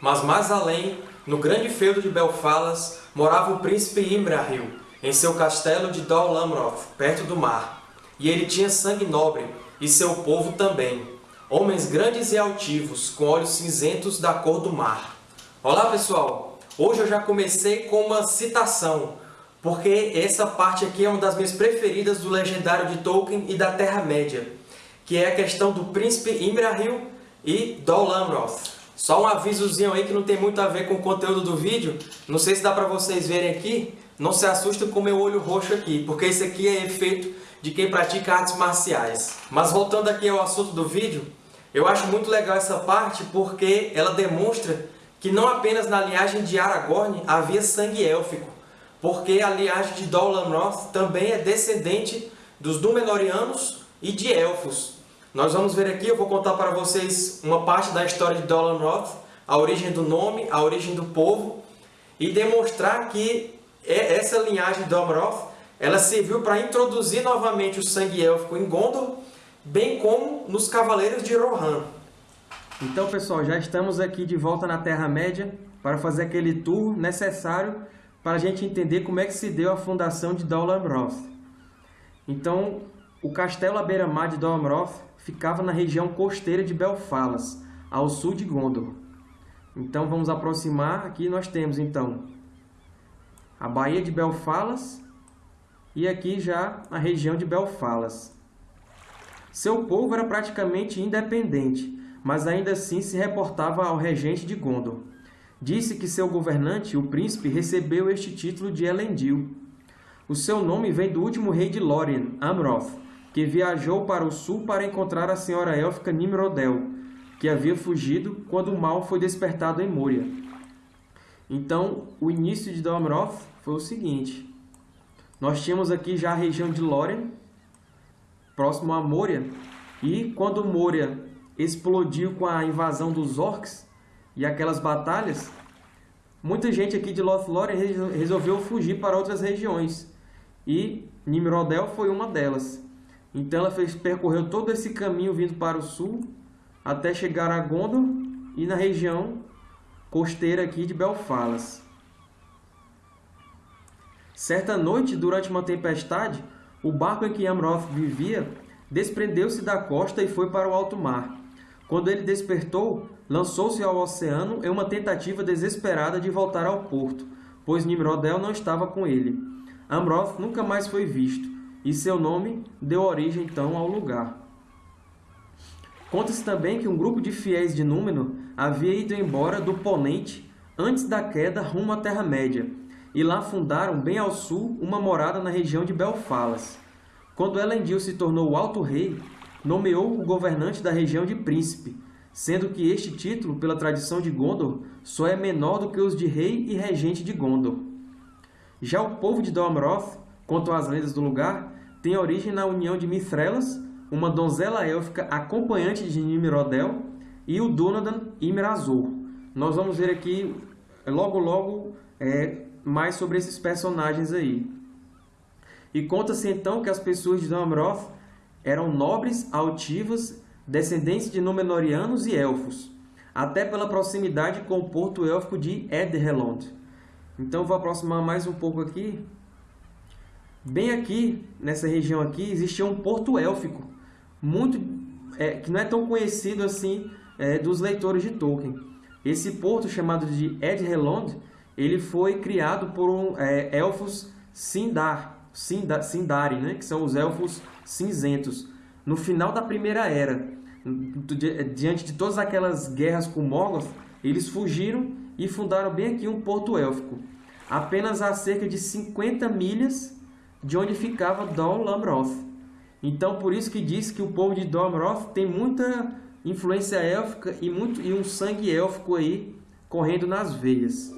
Mas mais além, no grande feudo de Belfalas, morava o príncipe Imrahil, em seu castelo de Dol Amroth, perto do mar. E ele tinha sangue nobre, e seu povo também, homens grandes e altivos, com olhos cinzentos da cor do mar. Olá, pessoal! Hoje eu já comecei com uma citação, porque essa parte aqui é uma das minhas preferidas do legendário de Tolkien e da Terra-média, que é a questão do príncipe Imrahil e Dol Amroth. Só um avisozinho aí que não tem muito a ver com o conteúdo do vídeo. Não sei se dá para vocês verem aqui. Não se assustem com o meu olho roxo aqui, porque isso aqui é efeito de quem pratica artes marciais. Mas voltando aqui ao assunto do vídeo, eu acho muito legal essa parte porque ela demonstra que não apenas na linhagem de Aragorn havia sangue élfico, porque a linhagem de Dol Amroth também é descendente dos Númenóreanos e de Elfos. Nós vamos ver aqui, eu vou contar para vocês uma parte da história de Dolan Roth, a origem do nome, a origem do povo, e demonstrar que é, essa linhagem de Roth, ela serviu para introduzir novamente o sangue élfico em Gondor, bem como nos Cavaleiros de Rohan. Então, pessoal, já estamos aqui de volta na Terra-média para fazer aquele tour necessário para a gente entender como é que se deu a fundação de Dol Amroth. Então, o castelo à beira-mar de Dol Amroth ficava na região costeira de Belfalas, ao sul de Gondor. Então vamos aproximar, aqui nós temos então a Baía de Belfalas e aqui já a região de Belfalas. Seu povo era praticamente independente, mas ainda assim se reportava ao regente de Gondor. Disse que seu governante, o príncipe, recebeu este título de Elendil. O seu nome vem do último rei de Lórien, Amroth, que viajou para o sul para encontrar a senhora élfica Nimrodel, que havia fugido quando o mal foi despertado em Moria. Então, o início de Domroth foi o seguinte. Nós tínhamos aqui já a região de Lórien, próximo a Moria, e quando Moria explodiu com a invasão dos orcs e aquelas batalhas, muita gente aqui de Lothlórien resolveu fugir para outras regiões, e Nimrodel foi uma delas. Então ela fez, percorreu todo esse caminho vindo para o sul, até chegar a Gondor e na região costeira aqui de Belfalas. Certa noite, durante uma tempestade, o barco em que Amroth vivia desprendeu-se da costa e foi para o alto mar. Quando ele despertou, lançou-se ao oceano em uma tentativa desesperada de voltar ao porto, pois Nimrodel não estava com ele. Amroth nunca mais foi visto e seu nome deu origem então ao lugar. Conta-se também que um grupo de fiéis de Númenor havia ido embora do Ponente antes da queda rumo à Terra-média, e lá fundaram, bem ao sul, uma morada na região de Belfalas. Quando Elendil se tornou o Alto Rei, nomeou o governante da região de Príncipe, sendo que este título, pela tradição de Gondor, só é menor do que os de Rei e Regente de Gondor. Já o povo de Dol Amroth Quanto às lendas do lugar, tem origem na união de Mithrelas, uma donzela élfica acompanhante de Nimrodel, e o Dunadan Imrazor. Nós vamos ver aqui, logo logo, é, mais sobre esses personagens aí. E conta-se então que as pessoas de Damroth eram nobres, altivas, descendentes de Númenóreanos e Elfos, até pela proximidade com o porto élfico de Edrelond. Então vou aproximar mais um pouco aqui Bem aqui, nessa região aqui, existia um porto élfico, muito, é, que não é tão conhecido assim é, dos leitores de Tolkien. Esse porto, chamado de Edrelond, ele foi criado por um, é, elfos Sindar, Sindar, Sindari, né? que são os elfos cinzentos. No final da Primeira Era, diante de todas aquelas guerras com Morgoth, eles fugiram e fundaram bem aqui um porto élfico. Apenas a cerca de 50 milhas de onde ficava Amroth. Então, por isso que diz que o povo de Dol Amroth tem muita influência élfica e, muito, e um sangue élfico aí correndo nas veias.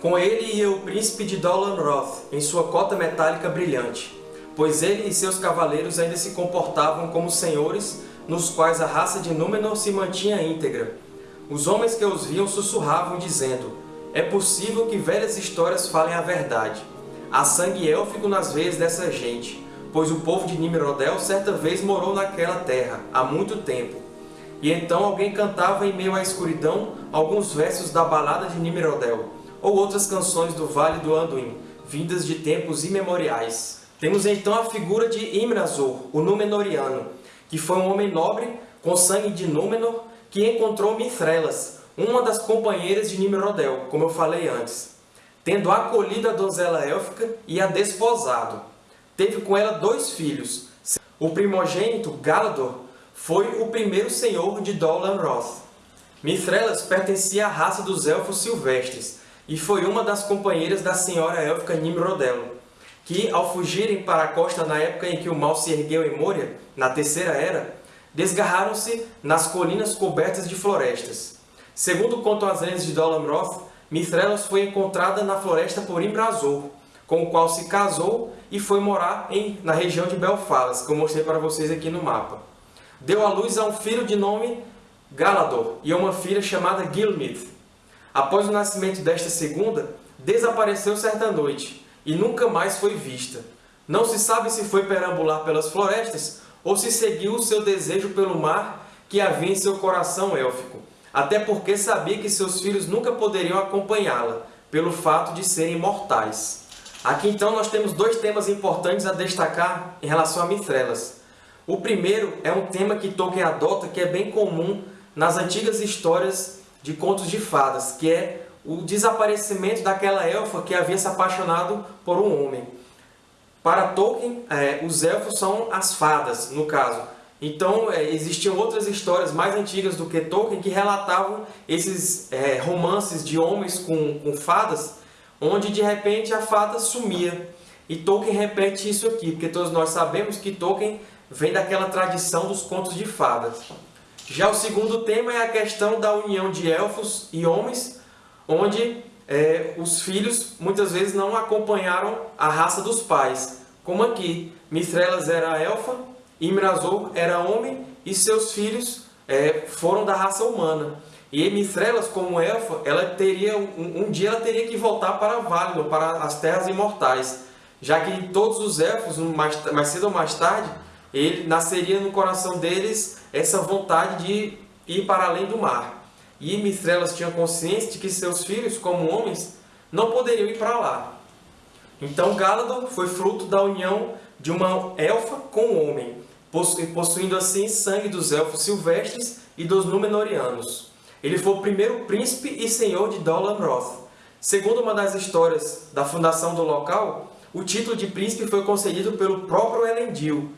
Com ele ia o príncipe de Dol Amroth, em sua cota metálica brilhante, pois ele e seus cavaleiros ainda se comportavam como senhores nos quais a raça de Númenor se mantinha íntegra, os homens que os viam sussurravam, dizendo, É possível que velhas histórias falem a verdade. Há sangue élfico nas veias dessa gente. pois o povo de Nimrodel certa vez morou naquela terra, há muito tempo. E então alguém cantava em meio à escuridão alguns versos da balada de Nimrodel, ou outras canções do Vale do Anduin, vindas de tempos imemoriais. Temos então a figura de Imrazor, o Númenoriano, que foi um homem nobre, com sangue de Númenor, que encontrou Mithrelas, uma das companheiras de Nimrodel, como eu falei antes, tendo acolhido a donzela élfica e a desposado. Teve com ela dois filhos. O primogênito, Galador, foi o primeiro senhor de Dol Amroth. Mithrelas pertencia à raça dos Elfos Silvestres e foi uma das companheiras da senhora élfica Nimrodel, que, ao fugirem para a costa na época em que o mal se ergueu em Moria, na Terceira Era, desgarraram-se nas colinas cobertas de florestas. Segundo contam as lendas de Dol Amroth, Mithrelas foi encontrada na floresta por Imrazor, com o qual se casou e foi morar em, na região de Belfalas, que eu mostrei para vocês aqui no mapa. Deu à luz a um filho de nome Galador e a uma filha chamada Gilmith. Após o nascimento desta segunda, desapareceu certa noite e nunca mais foi vista. Não se sabe se foi perambular pelas florestas ou se seguiu o seu desejo pelo mar que havia em seu coração élfico, até porque sabia que seus filhos nunca poderiam acompanhá-la, pelo fato de serem mortais. Aqui então nós temos dois temas importantes a destacar em relação a Mithrelas. O primeiro é um tema que Tolkien adota que é bem comum nas antigas histórias de contos de fadas, que é o desaparecimento daquela elfa que havia se apaixonado por um homem. Para Tolkien, é, os elfos são as fadas, no caso. Então, é, existiam outras histórias mais antigas do que Tolkien que relatavam esses é, romances de homens com, com fadas, onde de repente a fada sumia. E Tolkien repete isso aqui, porque todos nós sabemos que Tolkien vem daquela tradição dos contos de fadas. Já o segundo tema é a questão da união de elfos e homens, onde é, os filhos muitas vezes não acompanharam a raça dos pais. Como aqui, Mithrelas era elfa, Imrazor era homem e seus filhos é, foram da raça humana. E Mithrelas, como elfa, ela teria, um, um, dia ela teria que voltar para Valinor, para as Terras Imortais, já que todos os elfos, mais, mais cedo ou mais tarde, ele nasceria no coração deles essa vontade de ir para além do mar. E Mistrelas tinha consciência de que seus filhos, como homens, não poderiam ir para lá. Então Galador foi fruto da união de uma elfa com um homem, possuindo assim sangue dos elfos silvestres e dos Númenóreanos. Ele foi o primeiro príncipe e senhor de Dol Amroth. Segundo uma das histórias da fundação do local, o título de príncipe foi concedido pelo próprio Elendil.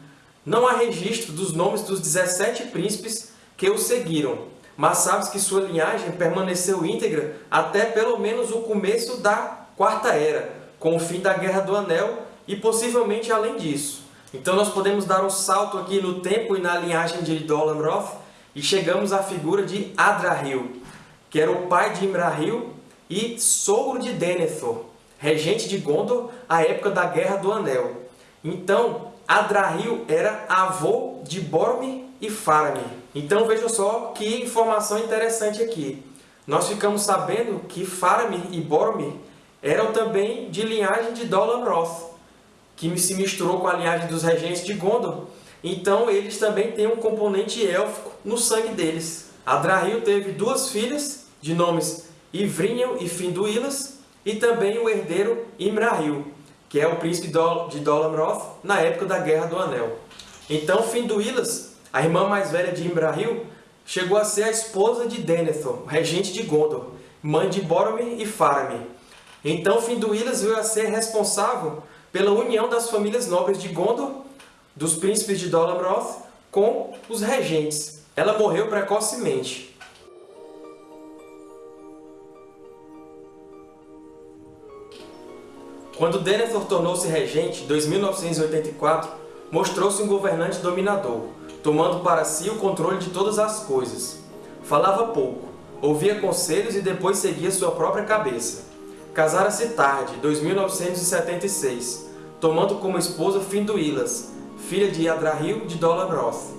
Não há registro dos nomes dos 17 príncipes que o seguiram, mas sabes que sua linhagem permaneceu íntegra até pelo menos o começo da Quarta Era, com o fim da Guerra do Anel e possivelmente além disso. Então nós podemos dar um salto aqui no tempo e na linhagem de Dol Amroth e chegamos à figura de Adrahil, que era o pai de Imrahil e sogro de Denethor, regente de Gondor à época da Guerra do Anel. Então, Adrahil era avô de Boromir e Faramir. Então vejam só que informação interessante aqui. Nós ficamos sabendo que Faramir e Boromir eram também de linhagem de Dol Amroth, que se misturou com a linhagem dos regentes de Gondor. Então eles também têm um componente élfico no sangue deles. Adrahil teve duas filhas, de nomes Ivrinhel e Finduilas, e também o herdeiro Imrahil, que é o príncipe de Dol Amroth na época da Guerra do Anel. Então Finduilas a irmã mais velha de Imrahil chegou a ser a esposa de Denethor, regente de Gondor, mãe de Boromir e Faramir. Então Finduilas veio a ser responsável pela união das famílias nobres de Gondor, dos príncipes de Dol Amroth, com os regentes. Ela morreu precocemente. Quando Denethor tornou-se regente, em 2984, mostrou-se um governante dominador, tomando para si o controle de todas as coisas. Falava pouco, ouvia conselhos e depois seguia sua própria cabeça. Casara-se tarde, 2976, tomando como esposa Finduilas, filha de Adrahil de Dolabroth.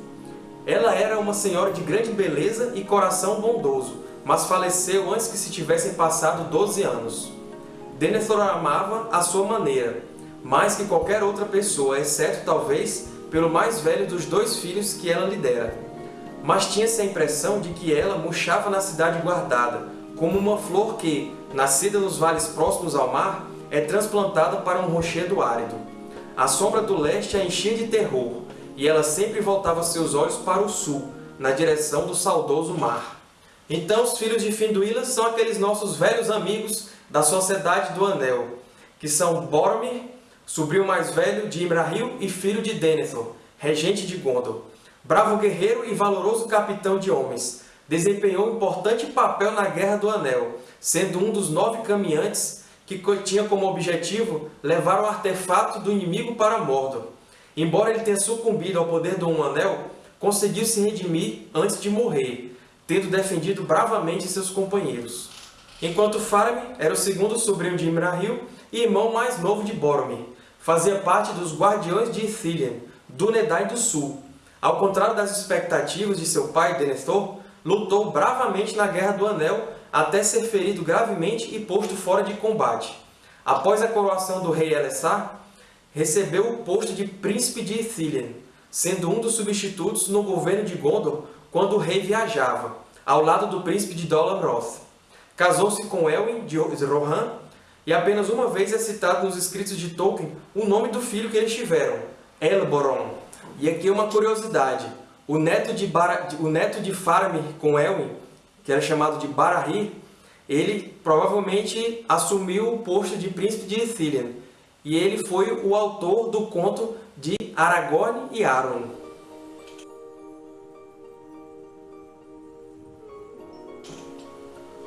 Ela era uma senhora de grande beleza e coração bondoso, mas faleceu antes que se tivessem passado 12 anos. Denethor amava à sua maneira, mais que qualquer outra pessoa, exceto, talvez, pelo mais velho dos dois filhos que ela lhe dera. Mas tinha-se a impressão de que ela murchava na cidade guardada, como uma flor que, nascida nos vales próximos ao mar, é transplantada para um rochedo árido. A sombra do leste a enchia de terror, e ela sempre voltava seus olhos para o sul, na direção do saudoso mar. Então os filhos de Finduíla são aqueles nossos velhos amigos da Sociedade do Anel, que são Boromir, sobrinho mais velho de Imrahil e filho de Denethor, regente de Gondor. Bravo guerreiro e valoroso capitão de homens, desempenhou importante papel na Guerra do Anel, sendo um dos nove caminhantes que tinha como objetivo levar o artefato do inimigo para Mordor. Embora ele tenha sucumbido ao poder do Um Anel, conseguiu se redimir antes de morrer, tendo defendido bravamente seus companheiros. Enquanto Faramir era o segundo sobrinho de Imrahil e irmão mais novo de Boromir, fazia parte dos Guardiões de Ithilien, do Nedai do Sul. Ao contrário das expectativas de seu pai, Denethor, lutou bravamente na Guerra do Anel até ser ferido gravemente e posto fora de combate. Após a coroação do rei Elessar, recebeu o posto de Príncipe de Ithilien, sendo um dos substitutos no governo de Gondor quando o rei viajava, ao lado do príncipe de Dol Amroth. Casou-se com Elwin de Rohan, e apenas uma vez é citado nos escritos de Tolkien o nome do filho que eles tiveram, Elboron. E aqui uma curiosidade, o neto de, Bar... o neto de Faramir com Elwin, que era chamado de Barahir, ele provavelmente assumiu o posto de príncipe de Ithilien, e ele foi o autor do conto de Aragorn e Aron.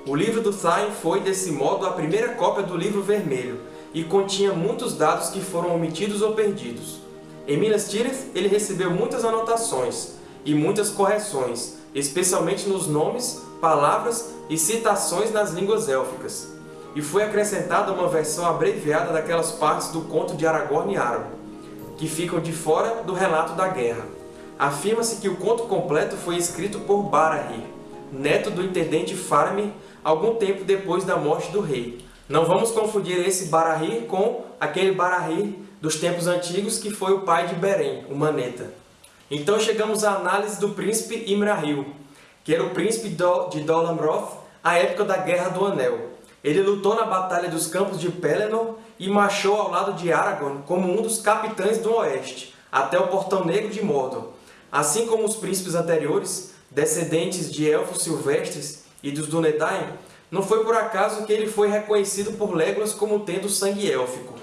O livro do Thain foi, desse modo, a primeira cópia do livro vermelho, e continha muitos dados que foram omitidos ou perdidos. Em Minas Tirith, ele recebeu muitas anotações, e muitas correções, especialmente nos nomes, palavras e citações nas línguas élficas, e foi acrescentada uma versão abreviada daquelas partes do conto de Aragorn e Aragorn, que ficam de fora do relato da guerra. Afirma-se que o conto completo foi escrito por Barahir, neto do intendente Faramir, algum tempo depois da morte do rei. Não vamos confundir esse Barahir com aquele Barahir dos tempos antigos que foi o pai de Beren, o Maneta. Então chegamos à análise do príncipe Imrahil, que era o príncipe de Dol Amroth à época da Guerra do Anel. Ele lutou na Batalha dos Campos de Pelennor e marchou ao lado de Aragorn como um dos capitães do Oeste, até o Portão Negro de Mordor. Assim como os príncipes anteriores, descendentes de elfos silvestres e dos Dúnedain, não foi por acaso que ele foi reconhecido por Legolas como tendo sangue élfico.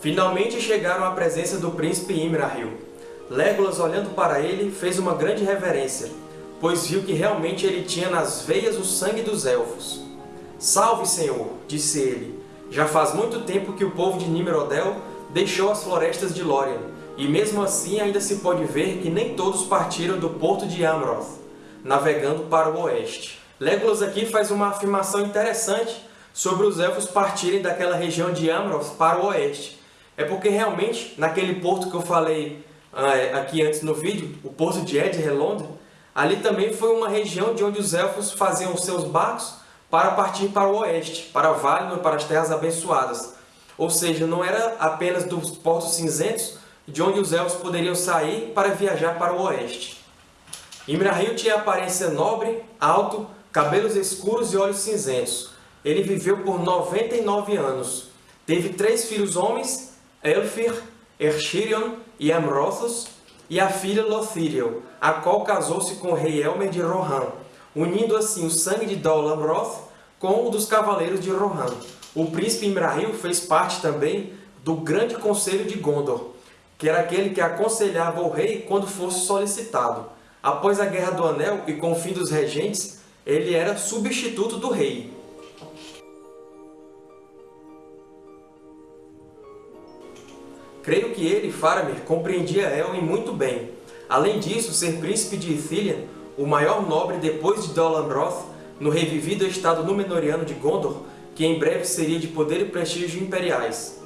Finalmente chegaram à presença do príncipe Imrahil. Legolas, olhando para ele, fez uma grande reverência, pois viu que realmente ele tinha nas veias o sangue dos Elfos. Salve, Senhor, disse ele. Já faz muito tempo que o povo de Nimrodel deixou as florestas de Lórien, e mesmo assim ainda se pode ver que nem todos partiram do porto de Amroth, navegando para o oeste. Legolas aqui faz uma afirmação interessante sobre os Elfos partirem daquela região de Amroth para o oeste, é porque realmente, naquele porto que eu falei uh, aqui antes no vídeo, o porto de Edrelond, ali também foi uma região de onde os Elfos faziam os seus barcos para partir para o oeste, para Valinor, para as Terras Abençoadas. Ou seja, não era apenas dos portos cinzentos de onde os Elfos poderiam sair para viajar para o oeste. Imrahil tinha aparência nobre, alto, cabelos escuros e olhos cinzentos. Ele viveu por 99 anos. Teve três filhos homens Elfir, Erchirion e Amrothos, e a filha Lothiriel, a qual casou-se com o rei Elmer de Rohan, unindo assim o sangue de Dol Amroth com o dos cavaleiros de Rohan. O príncipe Imrahil fez parte também do grande conselho de Gondor, que era aquele que aconselhava o rei quando fosse solicitado. Após a Guerra do Anel e com o fim dos regentes, ele era substituto do rei. Creio que ele, Faramir, compreendia Elwin muito bem. Além disso, ser príncipe de Ithilien, o maior nobre depois de Dol Amroth, no revivido estado Númenoriano de Gondor, que em breve seria de poder e prestígio imperiais.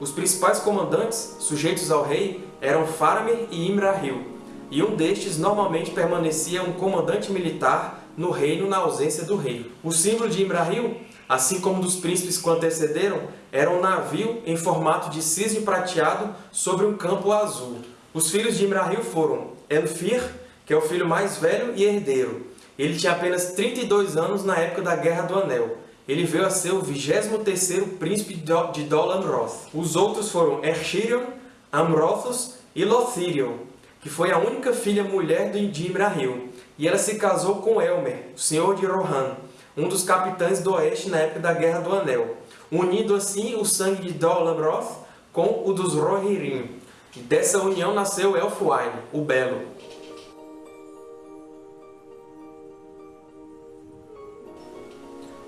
Os principais comandantes, sujeitos ao rei, eram Faramir e Imrahil. e um destes normalmente permanecia um comandante militar no reino na ausência do rei. O símbolo de Imrahil, assim como dos príncipes que o antecederam, era um navio em formato de cisne prateado sobre um campo azul. Os filhos de Imrahil foram Elfir, que é o filho mais velho e herdeiro. Ele tinha apenas 32 anos na época da Guerra do Anel. Ele veio a ser o 23º príncipe de Dol Amroth. Os outros foram Erchirion, Amrothos e Lothirion, que foi a única filha mulher de Imrahil, e ela se casou com Elmer, o senhor de Rohan, um dos capitães do Oeste na época da Guerra do Anel, unindo assim o sangue de Dol Amroth com o dos Rohirrim. Dessa união nasceu Elfwine, o Belo.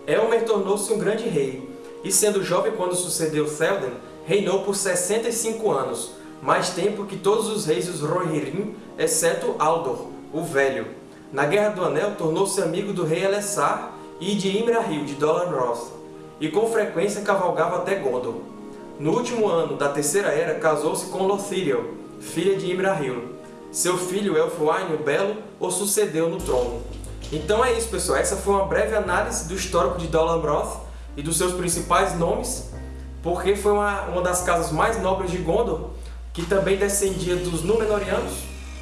Elmer tornou-se um grande rei, e sendo jovem quando sucedeu Théoden, reinou por 65 anos, mais tempo que todos os reis dos Rohirrim, exceto Aldor, o Velho. Na Guerra do Anel, tornou-se amigo do rei Elessar e de Imrahil de Dol Amroth, e com frequência cavalgava até Gondor. No último ano da Terceira Era, casou-se com Lothiriel, filha de Imrahil. Seu filho Elfwine o Belo o sucedeu no trono. Então é isso, pessoal. Essa foi uma breve análise do histórico de Dol Amroth e dos seus principais nomes, porque foi uma, uma das casas mais nobres de Gondor, que também descendia dos Númenóreanos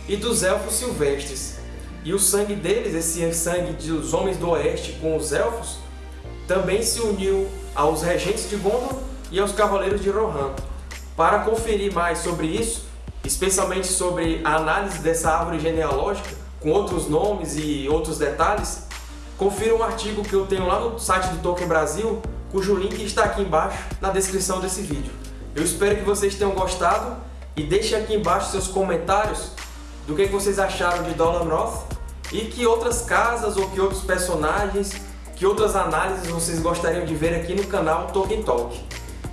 e dos Elfos Silvestres. E o sangue deles, esse sangue dos Homens do Oeste com os Elfos, também se uniu aos Regentes de Gondor e aos Cavaleiros de Rohan. Para conferir mais sobre isso, especialmente sobre a análise dessa árvore genealógica, com outros nomes e outros detalhes, confira um artigo que eu tenho lá no site do Tolkien Brasil, cujo link está aqui embaixo na descrição desse vídeo. Eu espero que vocês tenham gostado e deixem aqui embaixo seus comentários do que vocês acharam de Dol Amroth e que outras casas ou que outros personagens, que outras análises vocês gostariam de ver aqui no canal Tolkien Talk.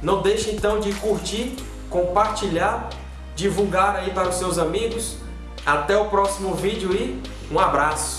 Não deixe então de curtir, compartilhar, divulgar aí para os seus amigos. Até o próximo vídeo e um abraço!